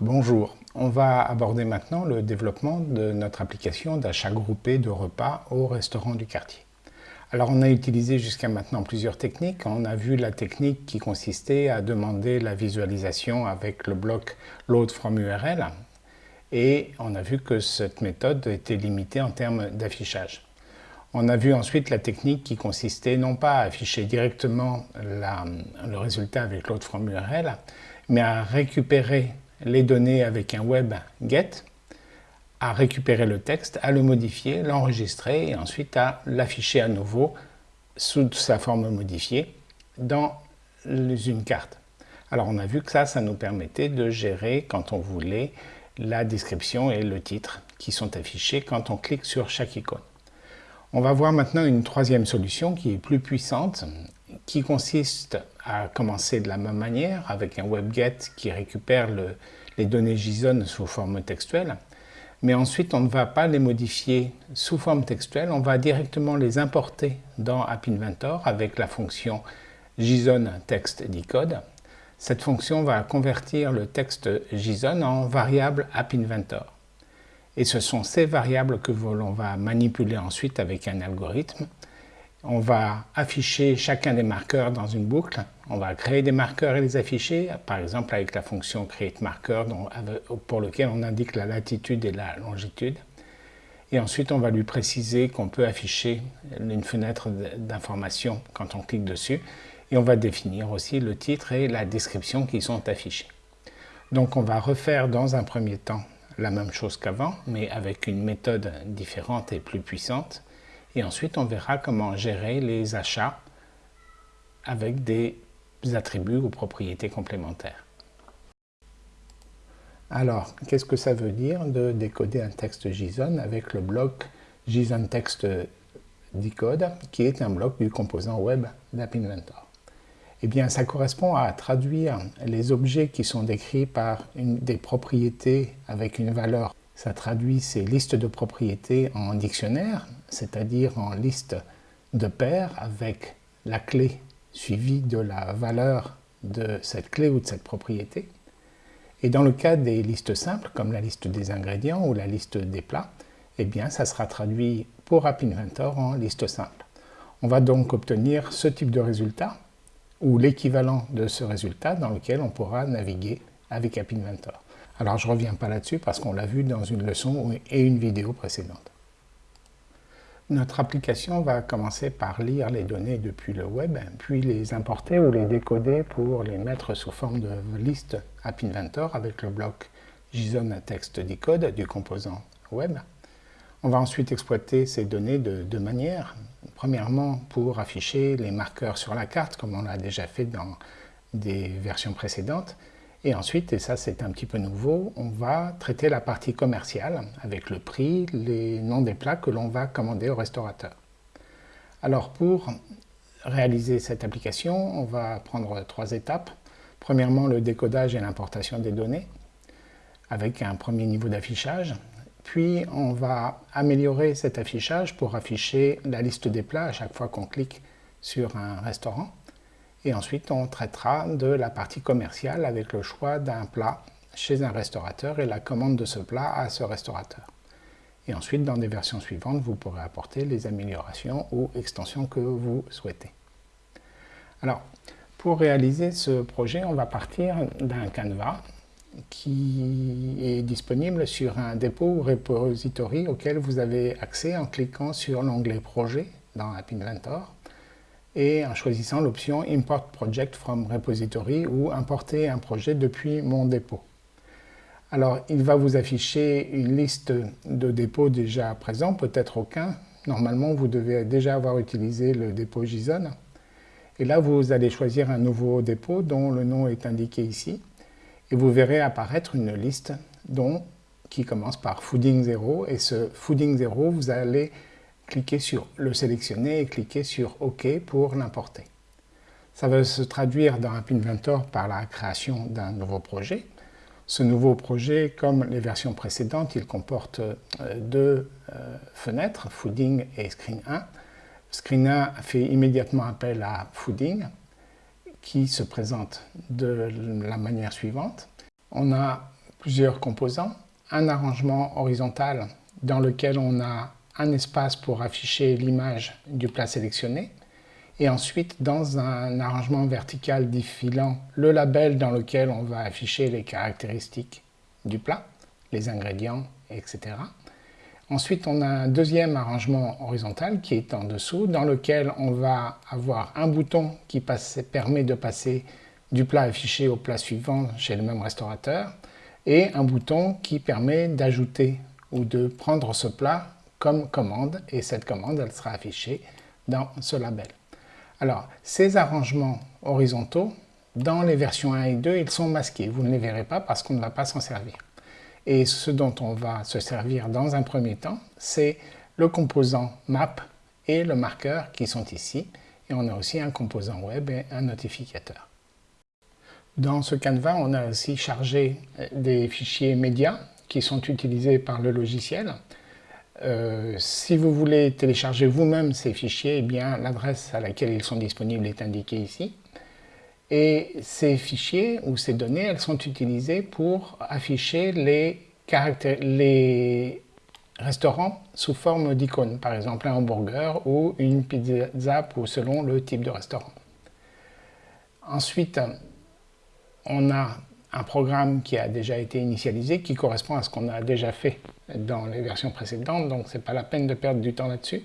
Bonjour, on va aborder maintenant le développement de notre application d'achat groupé de repas au restaurant du quartier. Alors on a utilisé jusqu'à maintenant plusieurs techniques. On a vu la technique qui consistait à demander la visualisation avec le bloc load from URL et on a vu que cette méthode était limitée en termes d'affichage. On a vu ensuite la technique qui consistait non pas à afficher directement le résultat avec load from URL, mais à récupérer les données avec un web get, à récupérer le texte, à le modifier, l'enregistrer et ensuite à l'afficher à nouveau sous sa forme modifiée dans une carte. Alors on a vu que ça, ça nous permettait de gérer quand on voulait la description et le titre qui sont affichés quand on clique sur chaque icône. On va voir maintenant une troisième solution qui est plus puissante qui consiste à commencer de la même manière avec un webget qui récupère les données JSON sous forme textuelle. Mais ensuite, on ne va pas les modifier sous forme textuelle, on va directement les importer dans App Inventor avec la fonction JSON Text Decode. Cette fonction va convertir le texte JSON en variable App Inventor. Et ce sont ces variables que l'on va manipuler ensuite avec un algorithme on va afficher chacun des marqueurs dans une boucle. On va créer des marqueurs et les afficher, par exemple avec la fonction createMarker pour lequel on indique la latitude et la longitude. Et ensuite, on va lui préciser qu'on peut afficher une fenêtre d'information quand on clique dessus. Et on va définir aussi le titre et la description qui sont affichés. Donc on va refaire dans un premier temps la même chose qu'avant, mais avec une méthode différente et plus puissante. Et ensuite, on verra comment gérer les achats avec des attributs ou propriétés complémentaires. Alors, qu'est-ce que ça veut dire de décoder un texte JSON avec le bloc JSON Text Decode, qui est un bloc du composant web d'App Inventor Eh bien, ça correspond à traduire les objets qui sont décrits par des propriétés avec une valeur ça traduit ces listes de propriétés en dictionnaire, c'est-à-dire en liste de paires avec la clé suivie de la valeur de cette clé ou de cette propriété. Et dans le cas des listes simples, comme la liste des ingrédients ou la liste des plats, eh bien, ça sera traduit pour App Inventor en liste simple. On va donc obtenir ce type de résultat, ou l'équivalent de ce résultat dans lequel on pourra naviguer avec App Inventor. Alors je ne reviens pas là-dessus parce qu'on l'a vu dans une leçon et une vidéo précédente. Notre application va commencer par lire les données depuis le web, puis les importer ou les décoder pour les mettre sous forme de liste App Inventor avec le bloc JSON Text Decode du composant web. On va ensuite exploiter ces données de deux manières. Premièrement, pour afficher les marqueurs sur la carte, comme on l'a déjà fait dans des versions précédentes, et ensuite, et ça c'est un petit peu nouveau, on va traiter la partie commerciale avec le prix, les noms des plats que l'on va commander au restaurateur. Alors pour réaliser cette application, on va prendre trois étapes. Premièrement, le décodage et l'importation des données avec un premier niveau d'affichage. Puis on va améliorer cet affichage pour afficher la liste des plats à chaque fois qu'on clique sur un restaurant. Et ensuite, on traitera de la partie commerciale avec le choix d'un plat chez un restaurateur et la commande de ce plat à ce restaurateur. Et ensuite, dans des versions suivantes, vous pourrez apporter les améliorations ou extensions que vous souhaitez. Alors, pour réaliser ce projet, on va partir d'un canevas qui est disponible sur un dépôt ou repository auquel vous avez accès en cliquant sur l'onglet Projet dans App Inventor et en choisissant l'option Import Project from Repository ou importer un projet depuis mon dépôt. Alors, il va vous afficher une liste de dépôts déjà présents, peut-être aucun. Normalement, vous devez déjà avoir utilisé le dépôt JSON. Et là, vous allez choisir un nouveau dépôt dont le nom est indiqué ici. Et vous verrez apparaître une liste dont, qui commence par Fooding 0. Et ce Fooding 0, vous allez cliquez sur le sélectionner et cliquez sur OK pour l'importer. Ça va se traduire dans App Inventor par la création d'un nouveau projet. Ce nouveau projet, comme les versions précédentes, il comporte euh, deux euh, fenêtres, Fooding et Screen 1. Screen 1 fait immédiatement appel à Fooding, qui se présente de la manière suivante. On a plusieurs composants, un arrangement horizontal dans lequel on a un espace pour afficher l'image du plat sélectionné, et ensuite dans un arrangement vertical défilant le label dans lequel on va afficher les caractéristiques du plat, les ingrédients, etc. Ensuite, on a un deuxième arrangement horizontal qui est en dessous, dans lequel on va avoir un bouton qui permet de passer du plat affiché au plat suivant chez le même restaurateur, et un bouton qui permet d'ajouter ou de prendre ce plat comme commande, et cette commande, elle sera affichée dans ce label. Alors, ces arrangements horizontaux, dans les versions 1 et 2, ils sont masqués. Vous ne les verrez pas parce qu'on ne va pas s'en servir. Et ce dont on va se servir dans un premier temps, c'est le composant map et le marqueur qui sont ici. Et on a aussi un composant web et un notificateur. Dans ce canevas, on a aussi chargé des fichiers médias qui sont utilisés par le logiciel. Euh, si vous voulez télécharger vous-même ces fichiers, eh l'adresse à laquelle ils sont disponibles est indiquée ici. Et ces fichiers ou ces données, elles sont utilisées pour afficher les, les restaurants sous forme d'icônes, par exemple un hamburger ou une pizza ou selon le type de restaurant. Ensuite, on a un programme qui a déjà été initialisé, qui correspond à ce qu'on a déjà fait dans les versions précédentes, donc ce n'est pas la peine de perdre du temps là-dessus.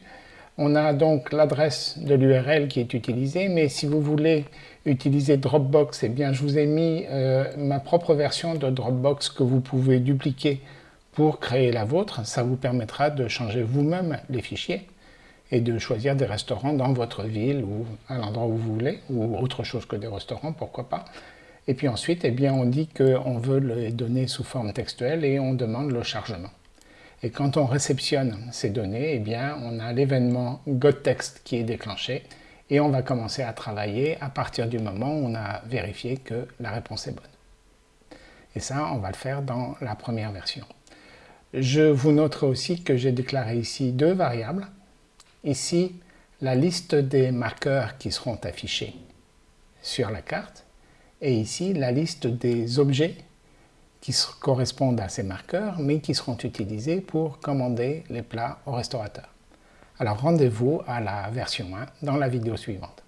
On a donc l'adresse de l'URL qui est utilisée, mais si vous voulez utiliser Dropbox, eh bien je vous ai mis euh, ma propre version de Dropbox que vous pouvez dupliquer pour créer la vôtre. Ça vous permettra de changer vous-même les fichiers et de choisir des restaurants dans votre ville ou à l'endroit où vous voulez, ou autre chose que des restaurants, pourquoi pas. Et puis ensuite, eh bien, on dit qu'on veut les données sous forme textuelle et on demande le chargement. Et quand on réceptionne ces données, eh bien, on a l'événement GotText qui est déclenché et on va commencer à travailler à partir du moment où on a vérifié que la réponse est bonne. Et ça, on va le faire dans la première version. Je vous noterai aussi que j'ai déclaré ici deux variables. Ici, la liste des marqueurs qui seront affichés sur la carte et ici la liste des objets qui correspondent à ces marqueurs, mais qui seront utilisés pour commander les plats au restaurateur. Alors rendez-vous à la version 1 dans la vidéo suivante.